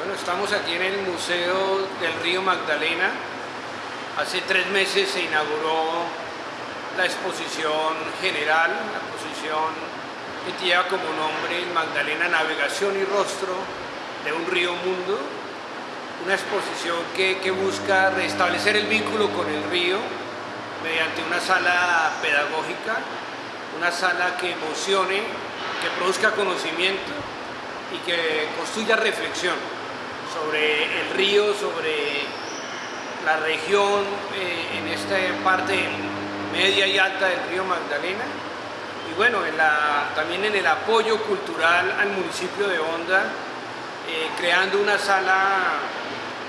Bueno, estamos aquí en el Museo del Río Magdalena. Hace tres meses se inauguró la exposición general, la exposición que lleva como nombre Magdalena Navegación y Rostro de un río mundo. Una exposición que, busca restablecer el vínculo con el río mediante una sala pedagógica, una sala que emocione, que produzca conocimiento y que construya reflexión sobre el río, sobre la región eh, en esta parte media y alta del río Magdalena. Y bueno, también en el apoyo cultural al municipio de Honda, eh, creando una sala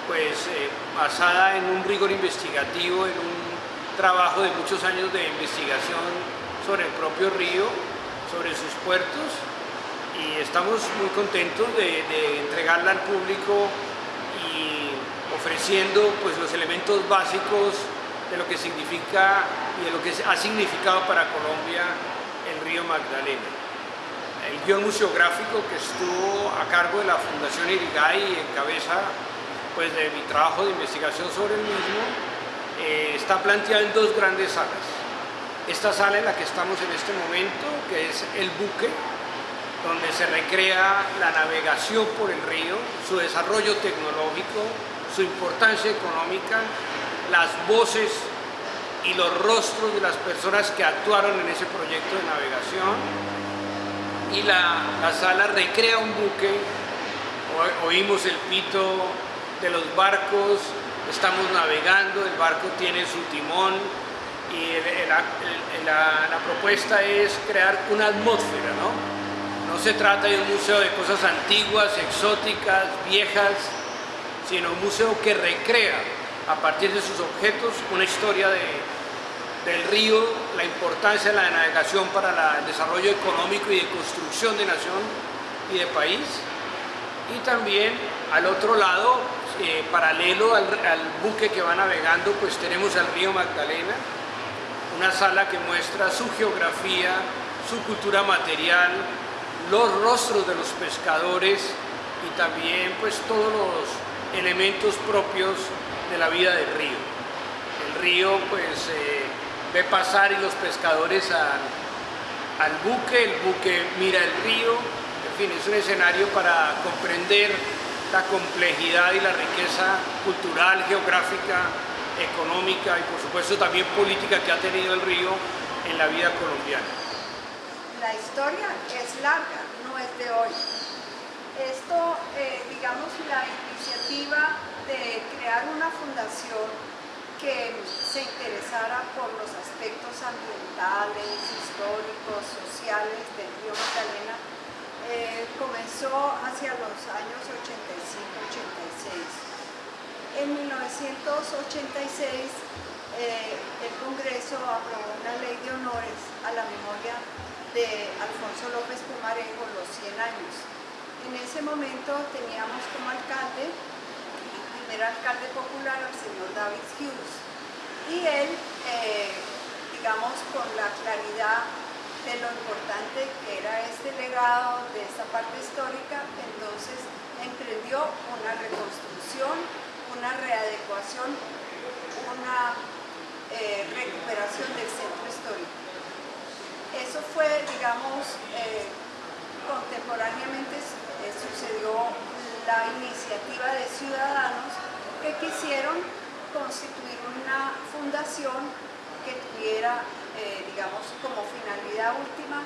pues eh, basada en un rigor investigativo, en un trabajo de muchos años de investigación sobre el propio río, sobre sus puertos y estamos muy contentos de, entregarla al público y ofreciendo pues, los elementos básicos de lo que significa y de lo que ha significado para Colombia el río Magdalena. El guion museográfico que estuvo a cargo de la Fundación Irigay en cabeza pues, de mi trabajo de investigación sobre el mismo, eh, está planteado en dos grandes salas. Esta sala en la que estamos en este momento, que es el buque, donde se recrea la navegación por el río, su desarrollo tecnológico, su importancia económica, las voces y los rostros de las personas que actuaron en ese proyecto de navegación y la, sala recrea un buque, oímos el pito de los barcos, estamos navegando, el barco tiene su timón y la, la propuesta es crear una atmósfera, ¿no? No se trata de un museo de cosas antiguas, exóticas, viejas, sino un museo que recrea a partir de sus objetos una historia del río, la importancia de la navegación para el desarrollo económico y de construcción de nación y de país. Y también al otro lado, eh, paralelo al, al buque que va navegando, pues tenemos al río Magdalena, una sala que muestra su geografía, su cultura material, los rostros de los pescadores y también pues todos los elementos propios de la vida del río. El río pues eh, ve pasar y los pescadores al buque, el buque mira el río, en fin, es un escenario para comprender la complejidad y la riqueza cultural, geográfica, económica y por supuesto también política que ha tenido el río en la vida colombiana la historia es larga, no es de hoy. Esto, eh, digamos, la iniciativa de crear una fundación que se interesara por los aspectos ambientales, históricos, sociales del río Magdalena, eh, comenzó hacia los años 85-86. En 1986 eh, el Congreso aprobó una ley de honores a la memoria de Alfonso López Pumarejo, los 100 años. En ese momento teníamos como alcalde, el primer alcalde popular, al señor David Hughes, y él, eh, digamos, con la claridad de lo importante que era este legado de esta parte histórica, entonces emprendió una reconstrucción, una readecuación, una eh, recuperación del centro histórico. Eso fue, digamos, eh, contemporáneamente eh, sucedió la iniciativa de ciudadanos que quisieron constituir una fundación que tuviera, eh, digamos, como finalidad última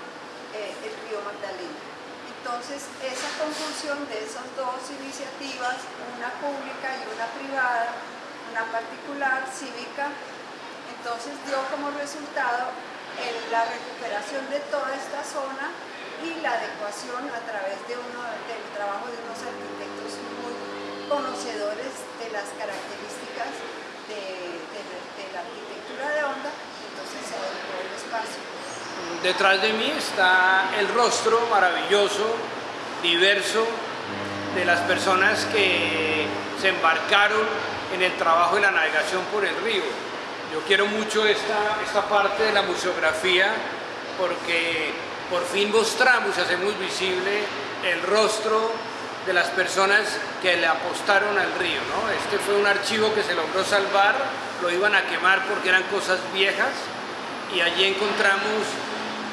el río Magdalena. Entonces, esa conjunción de esas dos iniciativas, una pública y una privada, una particular, cívica, entonces dio como resultado en la recuperación de toda esta zona y la adecuación a través de uno, del trabajo de unos arquitectos muy conocedores de las características de, la arquitectura de onda, entonces se adecuó el espacio. Detrás de mí está el rostro maravilloso, diverso, de las personas que se embarcaron en el trabajo de la navegación por el río yo quiero mucho esta, esta parte de la museografía porque por fin mostramos hacemos visible el rostro de las personas que le apostaron al río. ¿no? Este fue un archivo que se logró salvar, lo iban a quemar porque eran cosas viejas y allí encontramos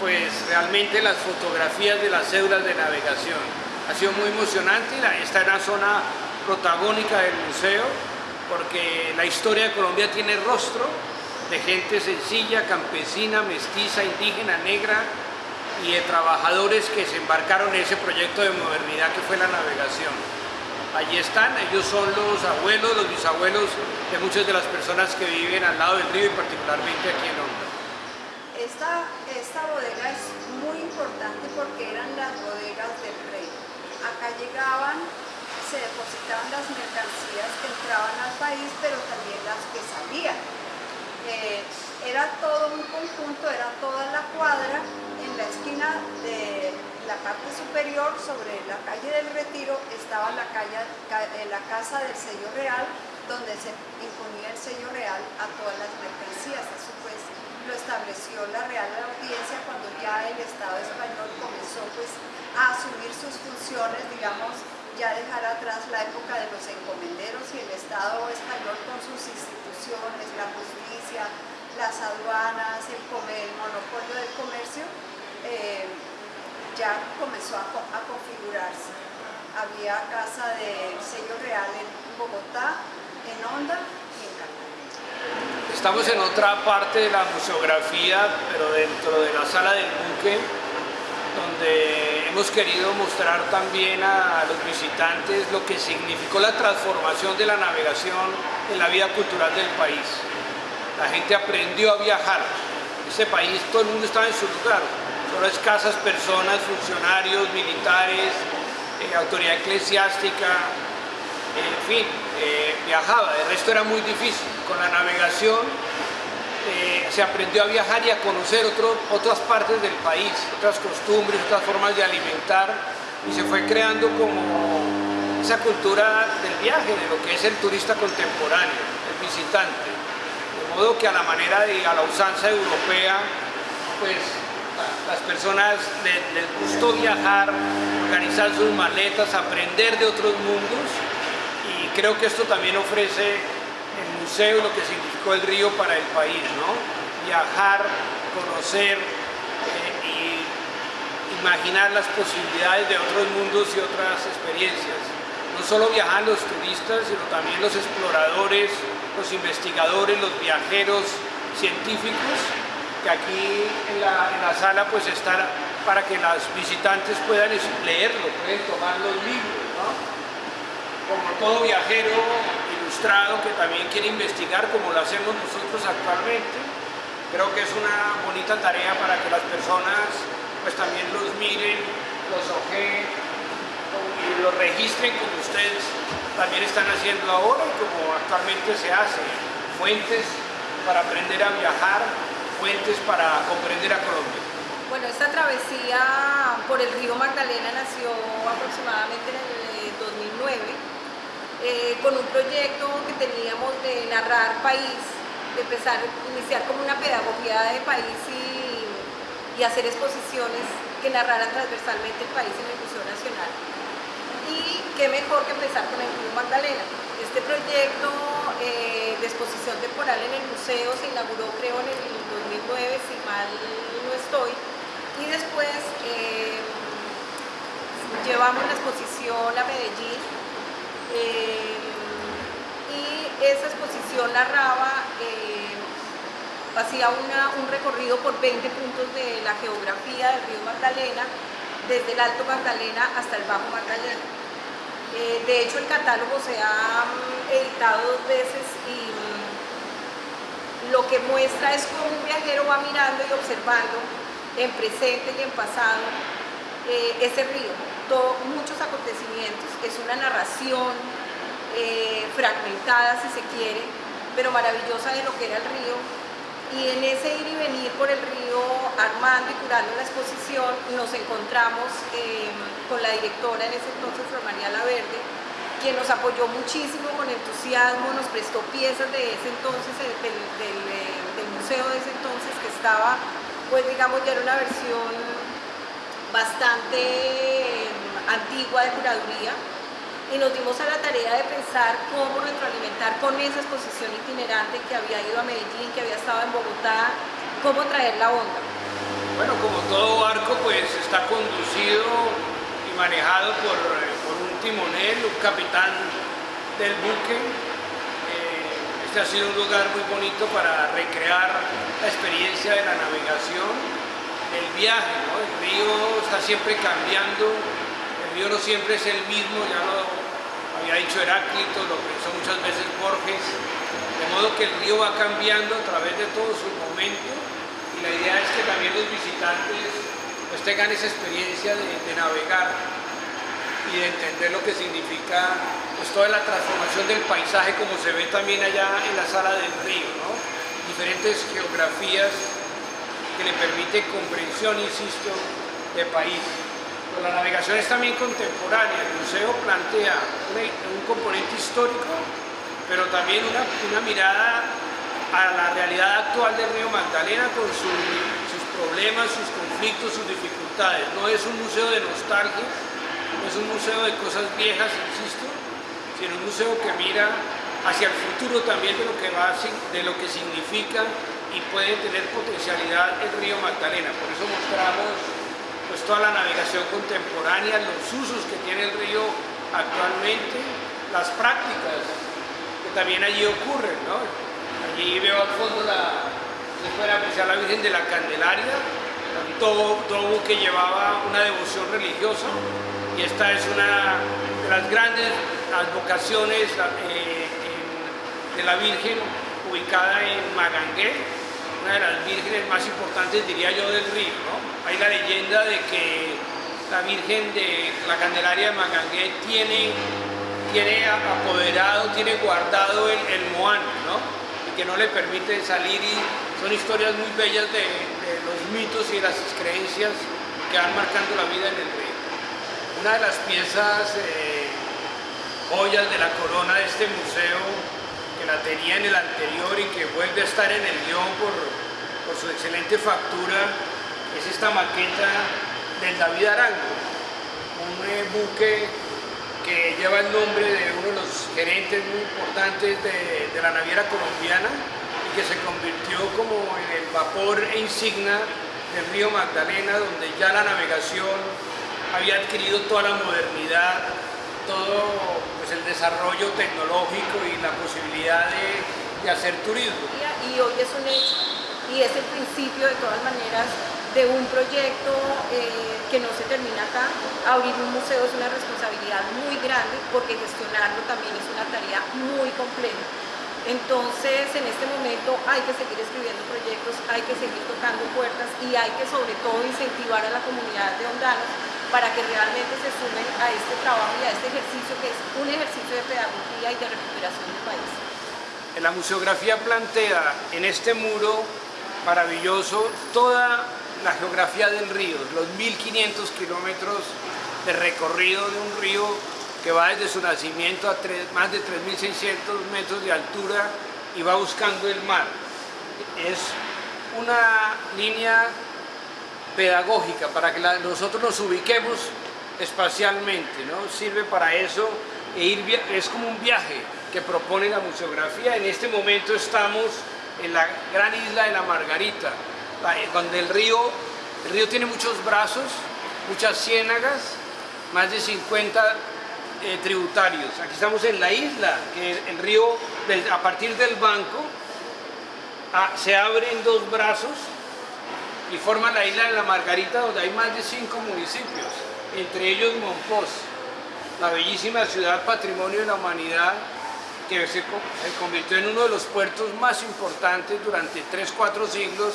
pues realmente las fotografías de las cédulas de navegación. Ha sido muy emocionante y esta es una zona protagónica del museo porque la historia de Colombia tiene rostro de gente sencilla, campesina, mestiza, indígena, negra, y de trabajadores que se embarcaron en ese proyecto de modernidad que fue la navegación. Allí están, ellos son los abuelos, los bisabuelos de muchas de las personas que viven al lado del río y particularmente aquí en Honda. Esta, esta bodega es muy importante porque eran las bodegas del rey. Acá llegaban, se depositaban las mercancías que entraban al país, pero también las que salían. Eh, era todo un conjunto, era toda la cuadra en la esquina de la parte superior, sobre la calle del Retiro, estaba la, calle, eh, la casa del sello real, donde se imponía el sello real a todas las mercancías. Eso pues lo estableció la Real Audiencia cuando ya el Estado español comenzó pues a asumir sus funciones, digamos, ya dejar atrás la época de los encomenderos y el Estado español con sus instituciones, la justicia, las aduanas, el, monopolio del comercio, eh, ya comenzó a, configurarse. Había casa del sello real en Bogotá, en Honda y en Cartagena. Estamos en otra parte de la museografía, pero dentro de la sala del buque, donde hemos querido mostrar también a los visitantes lo que significó la transformación de la navegación en la vida cultural del país. La gente aprendió a viajar. Ese país, todo el mundo estaba en su lugar solo escasas personas, funcionarios, militares, eh, autoridad eclesiástica, en fin, eh, viajaba, el resto era muy difícil. Con la navegación se aprendió a viajar y a conocer otras partes del país, otras costumbres, otras formas de alimentar y se fue creando como esa cultura del viaje, de lo que es el turista contemporáneo, el visitante. De modo que a la manera de, a la usanza europea, pues las personas les, gustó viajar, organizar sus maletas, aprender de otros mundos y creo que esto también ofrece el museo lo que significó el río para el país, ¿no? Viajar, conocer eh, y imaginar las posibilidades de otros mundos y otras experiencias. No solo viajan los turistas, sino también los exploradores, los investigadores, los viajeros científicos que aquí en la, sala pues está para que las visitantes puedan leerlo, pueden tomar los libros. Como todo viajero ilustrado que también quiere investigar como lo hacemos nosotros actualmente, creo que es una bonita tarea para que las personas pues también los miren, los ojeen y los registren como ustedes también están haciendo ahora y como actualmente se hace, fuentes para aprender a viajar, para comprender a Colombia? Bueno, esta travesía por el río Magdalena nació aproximadamente en el 2009 eh, con un proyecto que teníamos de narrar país, de empezar, iniciar como una pedagogía de país y, hacer exposiciones que narraran transversalmente el país en el Museo Nacional. Y qué mejor que empezar con el río Magdalena. Este proyecto eh, de exposición temporal en el museo se inauguró creo en el 2009, si mal no estoy, y después eh, llevamos la exposición a Medellín eh, esa exposición narraba, hacía un recorrido por 20 puntos de la geografía del río Magdalena, desde el Alto Magdalena hasta el Bajo Magdalena. Eh, de hecho, el catálogo se ha mm, editado dos veces y mm, lo que muestra es cómo un viajero va mirando y observando en presente y en pasado eh, ese río, muchos acontecimientos, es una narración eh, fragmentada si se quiere, pero maravillosa de lo que era el río. Y en ese ir y venir por el río armando y curando la exposición nos encontramos em, con la directora en ese entonces, Flor María Laverde, quien nos apoyó muchísimo con entusiasmo, nos prestó piezas de ese entonces, eh, del, museo de ese entonces que estaba, pues digamos ya era una versión bastante em, antigua de curaduría y nos dimos a la tarea de pensar cómo retroalimentar con esa exposición itinerante que había ido a Medellín, que había estado en Bogotá, cómo traer la onda. Bueno, como todo barco, pues está conducido y manejado por, por un timonel, un capitán del buque. Eh, este ha sido un lugar muy bonito para recrear la experiencia de la navegación, el viaje. El río está siempre cambiando, el río no siempre es el mismo, ya lo había dicho Heráclito, lo pensó muchas veces Borges, de modo que el río va cambiando a través de todos sus momentos y la idea es que también los visitantes pues, tengan esa experiencia de, navegar y de entender lo que significa pues, toda la transformación del paisaje como se ve también allá en la sala del río, ¿no? diferentes geografías que le permite comprensión, insisto, de país la navegación es también contemporánea. El museo plantea un, componente histórico, pero también una, mirada a la realidad actual del río Magdalena con sus problemas, sus conflictos, sus dificultades. No es un museo de nostalgia, no es un museo de cosas viejas, insisto, sino un museo que mira hacia el futuro también de lo que, va, de lo que significa y puede tener potencialidad el río Magdalena. Por eso mostramos pues toda la navegación contemporánea, los usos que tiene el río actualmente, las prácticas que también allí ocurren. ¿no? Allí veo al fondo la, puede apreciar la Virgen de la Candelaria, todo, todo que llevaba una devoción religiosa y esta es una de las grandes advocaciones eh, de la Virgen ubicada en Magangué, una de las vírgenes más importantes, diría yo, del río. ¿no? Hay la leyenda de que la Virgen de la Candelaria de Magangué tiene, tiene apoderado, tiene guardado el, el moán, ¿no? y que no le permite salir y son historias muy bellas de, los mitos y las creencias que van marcando la vida en el río. Una de las piezas eh, joyas de la corona de este museo la tenía en el anterior y que vuelve a estar en el guion por, por su excelente factura, es esta maqueta del David Arango, un eh, buque que lleva el nombre de uno de los gerentes muy importantes de, de, la naviera colombiana y que se convirtió como en el vapor e insignia del río Magdalena, donde ya la navegación había adquirido toda la modernidad, todo pues, el desarrollo tecnológico y la posibilidad de, hacer turismo. Y hoy es un hecho y es el principio de todas maneras de un proyecto eh, que no se termina acá. Abrir un museo es una responsabilidad muy grande porque gestionarlo también es una tarea muy compleja. Entonces, en este momento hay que seguir escribiendo proyectos, hay que seguir tocando puertas y hay que sobre todo incentivar a la comunidad de Ondanos para que realmente se sumen a este trabajo y a este ejercicio que es un ejercicio de pedagogía y de recuperación del país. La museografía plantea en este muro maravilloso toda la geografía del río, los 1500 kilómetros de recorrido de un río que va desde su nacimiento a más de 3.600 metros de altura y va buscando el mar. Es una línea pedagógica, para que nosotros nos ubiquemos espacialmente, ¿no? Sirve para eso, e es como un viaje que propone la museografía. En este momento estamos en la gran isla de la Margarita, donde el río, el río tiene muchos brazos, muchas ciénagas, más de 50 eh, tributarios. Aquí estamos en la isla, que el río, a partir del banco, ah, se abre en dos brazos y forma la isla de la Margarita donde hay más de cinco municipios, entre ellos Monpós, la bellísima ciudad patrimonio de la humanidad que se, convirtió en uno de los puertos más importantes durante 3-4 siglos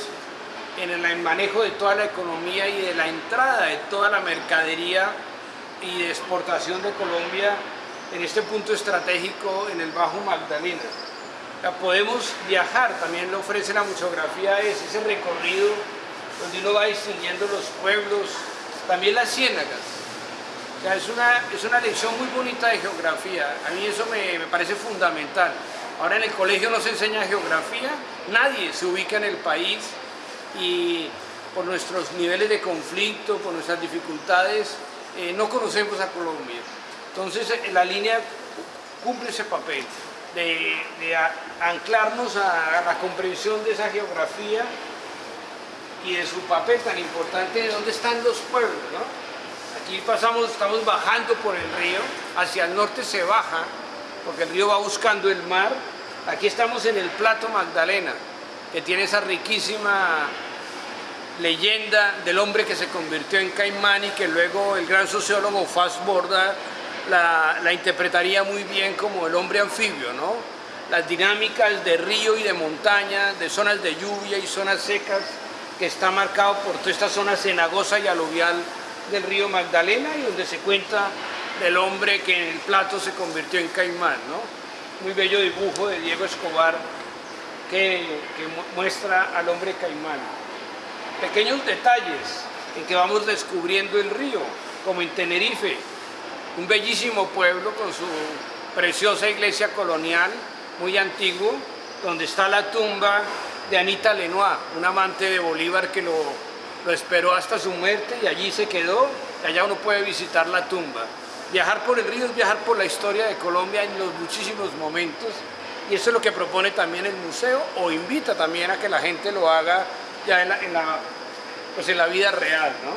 en el manejo de toda la economía y de la entrada de toda la mercadería y de exportación de Colombia en este punto estratégico en el Bajo Magdalena. podemos viajar, también lo ofrece la museografía, es ese recorrido donde uno va distinguiendo los pueblos, también las ciénagas. O es una, es una lección muy bonita de geografía, a mí eso me, me parece fundamental. Ahora en el colegio no se enseña geografía, nadie se ubica en el país y por nuestros niveles de conflicto, por nuestras dificultades, eh, no conocemos a Colombia. Entonces eh, la línea cumple ese papel de, anclarnos a, la comprensión de esa geografía y de su papel tan importante de dónde están los pueblos. Aquí pasamos, estamos bajando por el río, hacia el norte se baja, porque el río va buscando el mar. Aquí estamos en el Plato Magdalena, que tiene esa riquísima leyenda del hombre que se convirtió en caimán y que luego el gran sociólogo Fassborda la, la interpretaría muy bien como el hombre anfibio, ¿no? Las dinámicas de río y de montaña, de zonas de lluvia y zonas secas, que está marcado por toda esta zona cenagosa y aluvial del río Magdalena y donde se cuenta del hombre que en el plato se convirtió en caimán, ¿no? Muy bello dibujo de Diego Escobar que, que muestra al hombre caimán. Pequeños detalles en que vamos descubriendo el río, como en Tenerife, un bellísimo pueblo con su preciosa iglesia colonial, muy antiguo, donde está la tumba de Anita Lenoir, un amante de Bolívar que lo, esperó hasta su muerte y allí se quedó, y allá uno puede visitar la tumba. Viajar por el río es viajar por la historia de Colombia en los muchísimos momentos y eso es lo que propone también el museo o invita también a que la gente lo haga ya en la, pues en la vida real. ¿no?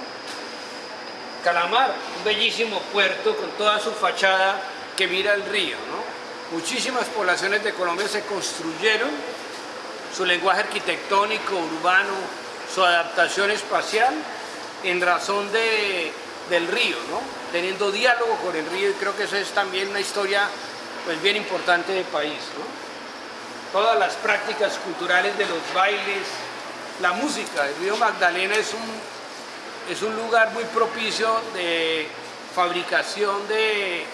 Calamar, un bellísimo puerto con toda su fachada que mira el río. Muchísimas poblaciones de Colombia se construyeron, su lenguaje arquitectónico, urbano, su adaptación espacial, en razón de, del río, ¿no? teniendo diálogo con el río y creo que eso es también una historia pues, bien importante del país. Todas las prácticas culturales de los bailes, la música, el río Magdalena es un es un lugar muy propicio de fabricación de,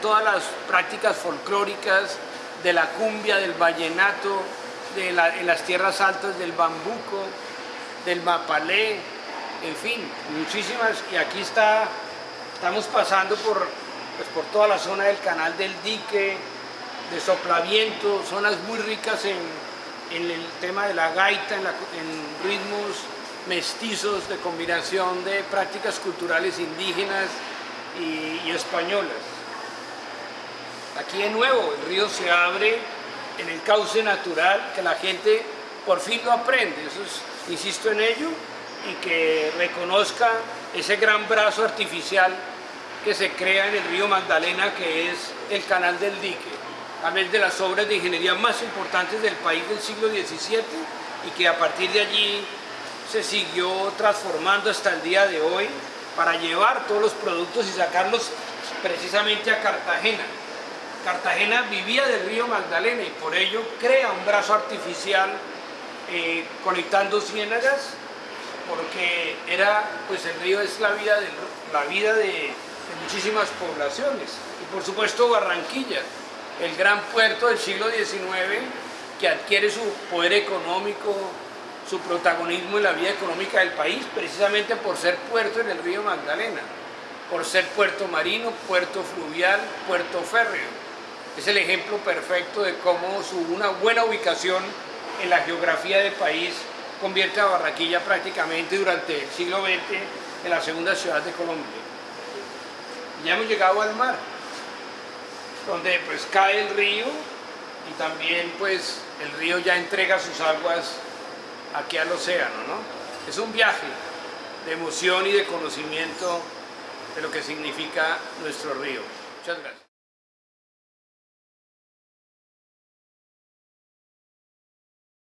todas las prácticas folclóricas, de la cumbia, del vallenato, de en las tierras altas del bambuco, del mapalé, en fin, muchísimas. Y aquí está, estamos pasando por, pues, por toda la zona del canal del dique, de soplaviento, zonas muy ricas en, el tema de la gaita, en ritmos mestizos de combinación de prácticas culturales indígenas y, españolas. Aquí de nuevo el río se abre en el cauce natural que la gente por fin lo aprende, insisto en ello, y que reconozca ese gran brazo artificial que se crea en el río Magdalena que es el canal del dique, a de las obras de ingeniería más importantes del país del siglo XVII y que a partir de allí se siguió transformando hasta el día de hoy para llevar todos los productos y sacarlos precisamente a Cartagena. Cartagena vivía del río Magdalena y por ello crea un brazo artificial eh, conectando ciénagas porque era, pues el río es la vida de, la vida de muchísimas poblaciones y por supuesto Barranquilla, el gran puerto del siglo XIX que adquiere su poder económico, su protagonismo en la vida económica del país, precisamente por ser puerto en el río Magdalena, por ser puerto marino, puerto fluvial, puerto férreo. Es el ejemplo perfecto de cómo su, una buena ubicación en la geografía del país convierte a Barranquilla prácticamente durante el siglo XX en la segunda ciudad de Colombia. Ya hemos llegado al mar, donde pues cae el río y también pues el río ya entrega sus aguas aquí al océano, ¿no? Es un viaje de emoción y de conocimiento de lo que significa nuestro río. Muchas gracias.